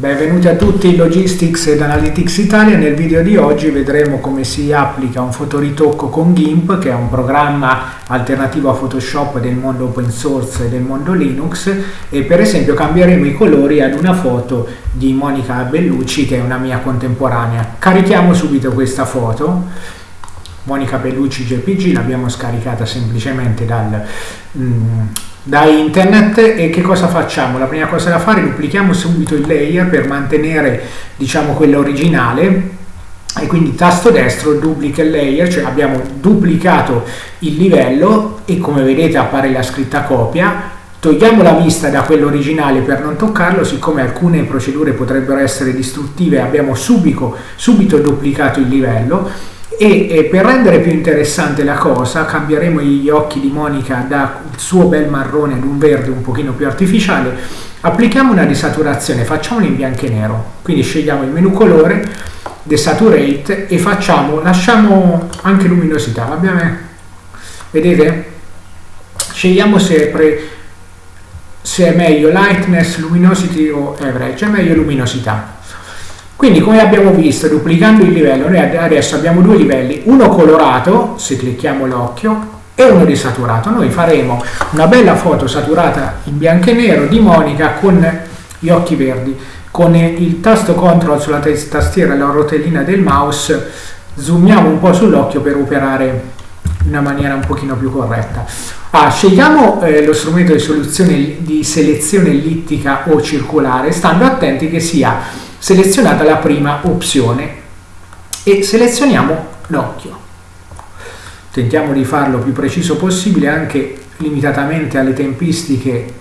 Benvenuti a tutti in Logistics ed Analytics Italia. Nel video di oggi vedremo come si applica un fotoritocco con GIMP, che è un programma alternativo a Photoshop del mondo open source e del mondo Linux, e per esempio cambieremo i colori ad una foto di Monica Bellucci, che è una mia contemporanea. Carichiamo subito questa foto. Monica Bellucci JPG l'abbiamo scaricata semplicemente dal... Mm, da internet e che cosa facciamo? La prima cosa da fare duplichiamo subito il layer per mantenere diciamo quello originale e quindi tasto destro duplica il layer, cioè abbiamo duplicato il livello e come vedete appare la scritta copia togliamo la vista da quello originale per non toccarlo siccome alcune procedure potrebbero essere distruttive abbiamo subito, subito duplicato il livello e, e, per rendere più interessante la cosa cambieremo gli occhi di Monica dal suo bel marrone ad un verde un pochino più artificiale applichiamo una desaturazione facciamolo in bianco e nero. Quindi scegliamo il menu colore desaturate e facciamo lasciamo anche luminosità abbiamo, vedete? Scegliamo sempre se è meglio lightness luminosity o average è meglio luminosità quindi come abbiamo visto, duplicando il livello, noi adesso abbiamo due livelli, uno colorato, se clicchiamo l'occhio, e uno desaturato. Noi faremo una bella foto saturata in bianco e nero di Monica con gli occhi verdi. Con il tasto CTRL sulla tastiera e la rotellina del mouse zoomiamo un po' sull'occhio per operare in una maniera un pochino più corretta. Ah, scegliamo eh, lo strumento di, di selezione ellittica o circolare, stando attenti che sia selezionata la prima opzione e selezioniamo l'occhio. Tentiamo di farlo più preciso possibile anche limitatamente alle tempistiche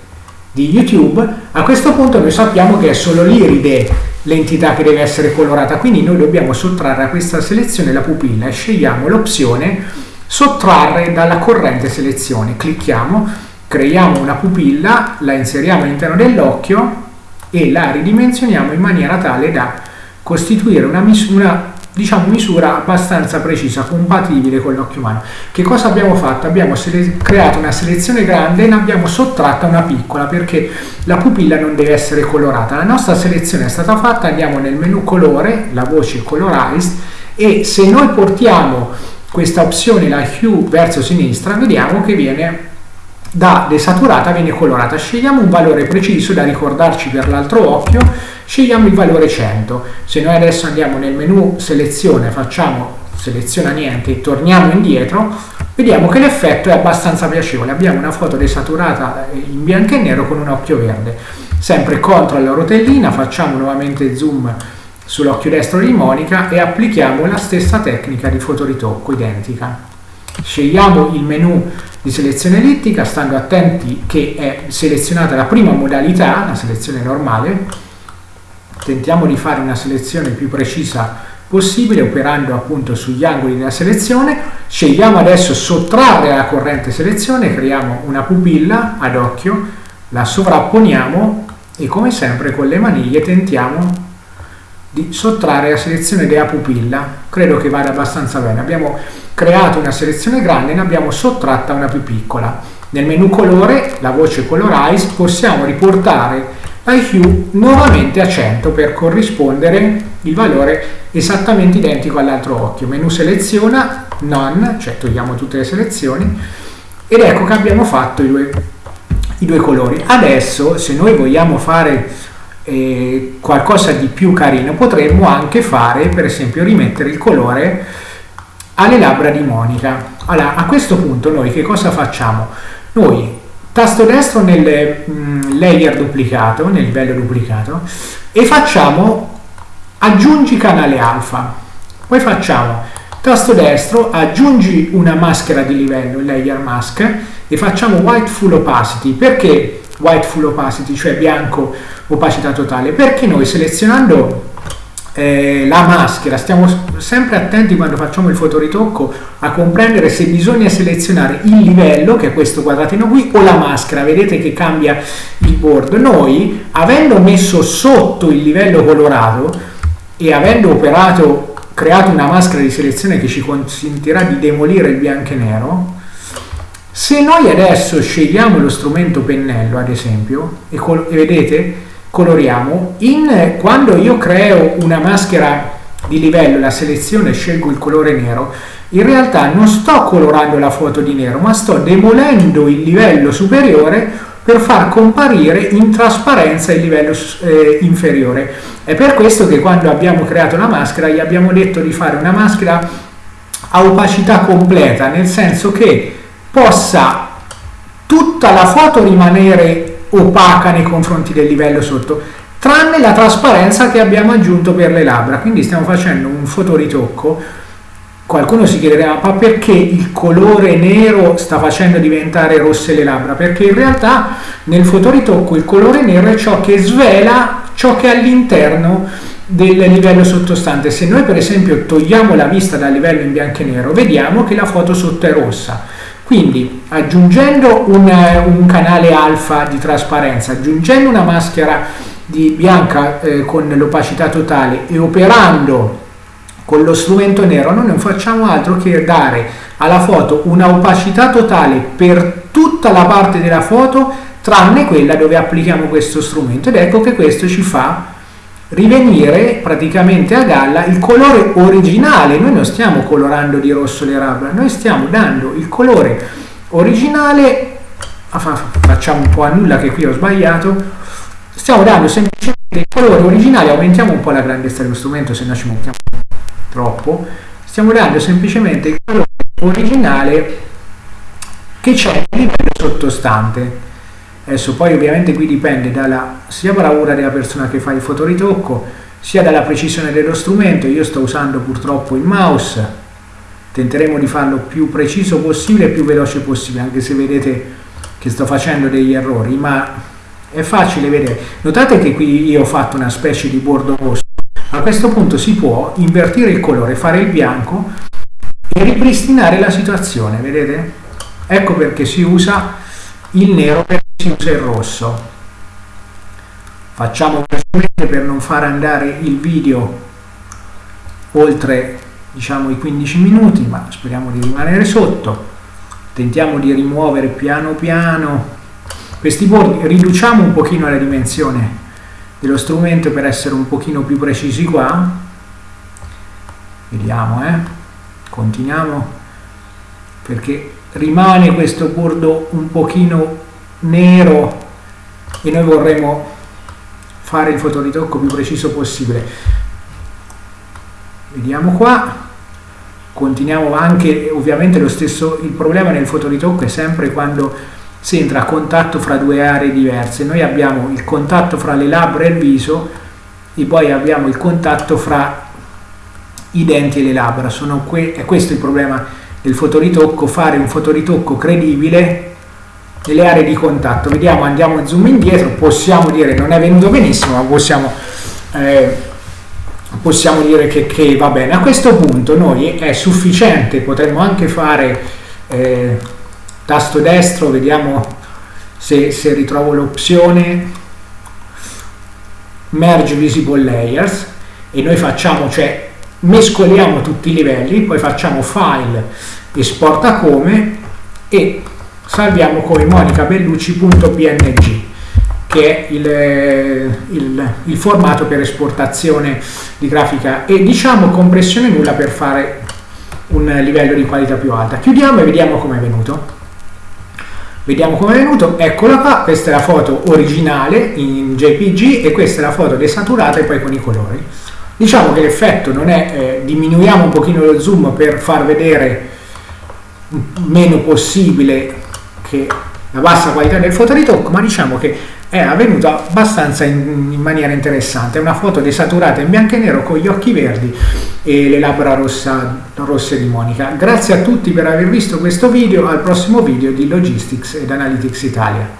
di YouTube. A questo punto noi sappiamo che è solo l'iride l'entità che deve essere colorata, quindi noi dobbiamo sottrarre a questa selezione la pupilla e scegliamo l'opzione sottrarre dalla corrente selezione. Clicchiamo, creiamo una pupilla, la inseriamo all'interno dell'occhio e la ridimensioniamo in maniera tale da costituire una misura, diciamo, misura abbastanza precisa, compatibile con l'occhio umano. Che cosa abbiamo fatto? Abbiamo creato una selezione grande e ne abbiamo sottratta una piccola perché la pupilla non deve essere colorata. La nostra selezione è stata fatta, andiamo nel menu colore, la voce colorized e se noi portiamo questa opzione, la hue, verso sinistra, vediamo che viene da desaturata viene colorata. Scegliamo un valore preciso da ricordarci per l'altro occhio, scegliamo il valore 100. Se noi adesso andiamo nel menu selezione, facciamo seleziona niente e torniamo indietro, vediamo che l'effetto è abbastanza piacevole. Abbiamo una foto desaturata in bianco e nero con un occhio verde. Sempre contro la rotellina, facciamo nuovamente zoom sull'occhio destro di Monica e applichiamo la stessa tecnica di fotoritocco identica. Scegliamo il menu di selezione ellittica, stando attenti che è selezionata la prima modalità, la selezione normale. Tentiamo di fare una selezione più precisa possibile operando appunto sugli angoli della selezione. Scegliamo adesso sottrarre la corrente selezione, creiamo una pupilla ad occhio, la sovrapponiamo e come sempre con le maniglie tentiamo di sottrarre la selezione della pupilla. Credo che vada abbastanza bene. Abbiamo creato una selezione grande e ne abbiamo sottratta una più piccola. Nel menu colore, la voce Colorize, possiamo riportare hue nuovamente a 100 per corrispondere il valore esattamente identico all'altro occhio. Menu seleziona, none, cioè togliamo tutte le selezioni, ed ecco che abbiamo fatto i due, i due colori. Adesso, se noi vogliamo fare eh, qualcosa di più carino, potremmo anche fare, per esempio, rimettere il colore alle labbra di Monica. Allora, a questo punto noi che cosa facciamo? Noi tasto destro nel mh, mm, layer duplicato, nel livello duplicato, e facciamo aggiungi canale alfa. Poi facciamo tasto destro, aggiungi una maschera di livello, layer mask, e facciamo white full opacity. Perché white full opacity, cioè bianco opacità totale? Perché noi selezionando eh, la maschera, stiamo sempre attenti quando facciamo il fotoritocco a comprendere se bisogna selezionare il livello, che è questo quadratino qui, o la maschera, vedete che cambia il board. Noi, avendo messo sotto il livello colorato e avendo operato, creato una maschera di selezione che ci consentirà di demolire il bianco e nero, se noi adesso scegliamo lo strumento pennello, ad esempio, e, e vedete, coloriamo. In, quando io creo una maschera di livello, la selezione scelgo il colore nero, in realtà non sto colorando la foto di nero, ma sto demolendo il livello superiore per far comparire in trasparenza il livello eh, inferiore. È per questo che quando abbiamo creato la maschera gli abbiamo detto di fare una maschera a opacità completa, nel senso che possa tutta la foto rimanere opaca nei confronti del livello sotto, tranne la trasparenza che abbiamo aggiunto per le labbra. Quindi stiamo facendo un fotoritocco Qualcuno si chiederà, ma perché il colore nero sta facendo diventare rosse le labbra? Perché in realtà nel fotoritocco il colore nero è ciò che svela ciò che è all'interno del livello sottostante. Se noi per esempio togliamo la vista dal livello in bianco e nero, vediamo che la foto sotto è rossa. Quindi aggiungendo un, un canale alfa di trasparenza, aggiungendo una maschera di bianca eh, con l'opacità totale e operando con lo strumento nero noi non facciamo altro che dare alla foto una opacità totale per tutta la parte della foto tranne quella dove applichiamo questo strumento. Ed ecco che questo ci fa rivenire praticamente a galla il colore originale noi non stiamo colorando di rosso le labbra noi stiamo dando il colore originale facciamo un po' a nulla che qui ho sbagliato stiamo dando semplicemente il colore originale aumentiamo un po' la grandezza dello strumento se no ci mettiamo troppo, stiamo dando semplicemente il colore originale che c'è a livello sottostante. Adesso poi ovviamente qui dipende dalla sia bravura della persona che fa il fotoritocco, sia dalla precisione dello strumento. Io sto usando purtroppo il mouse, tenteremo di farlo più preciso possibile e più veloce possibile, anche se vedete che sto facendo degli errori, ma è facile vedere. Notate che qui io ho fatto una specie di bordo rosso a questo punto si può invertire il colore, fare il bianco e ripristinare la situazione, vedete? Ecco perché si usa il nero perché si usa il rosso. Facciamo velocemente per non far andare il video oltre diciamo i 15 minuti, ma speriamo di rimanere sotto. Tentiamo di rimuovere piano piano questi bordi, riduciamo un pochino la dimensione dello strumento per essere un pochino più precisi qua vediamo eh continuiamo perché rimane questo bordo un pochino nero e noi vorremmo fare il fotoritocco più preciso possibile vediamo qua continuiamo anche ovviamente lo stesso il problema nel fotoritocco è sempre quando si entra a contatto fra due aree diverse. Noi abbiamo il contatto fra le labbra e il viso e poi abbiamo il contatto fra i denti e le labbra. Sono que è questo il problema del fotoritocco, fare un fotoritocco credibile nelle aree di contatto. Vediamo, andiamo zoom indietro, possiamo dire non è venuto benissimo, ma possiamo, eh, possiamo dire che, che, va bene. A questo punto noi è sufficiente, potremmo anche fare... Eh, tasto destro vediamo se, se ritrovo l'opzione merge visible layers e noi facciamo cioè mescoliamo tutti i livelli poi facciamo file esporta come e salviamo come monicabellucci.png che è il, il, il, formato per esportazione di grafica e diciamo compressione nulla per fare un livello di qualità più alta. Chiudiamo e vediamo come è venuto. Vediamo come è venuto, eccola qua, questa è la foto originale in JPG e questa è la foto desaturata e poi con i colori. Diciamo che l'effetto non è, eh, diminuiamo un pochino lo zoom per far vedere meno possibile che la bassa qualità del fotoritocco, ma diciamo che è avvenuta abbastanza in, in, maniera interessante. È una foto desaturata in bianco e nero con gli occhi verdi e le labbra rossa, rosse di Monica. Grazie a tutti per aver visto questo video, al prossimo video di Logistics ed Analytics Italia.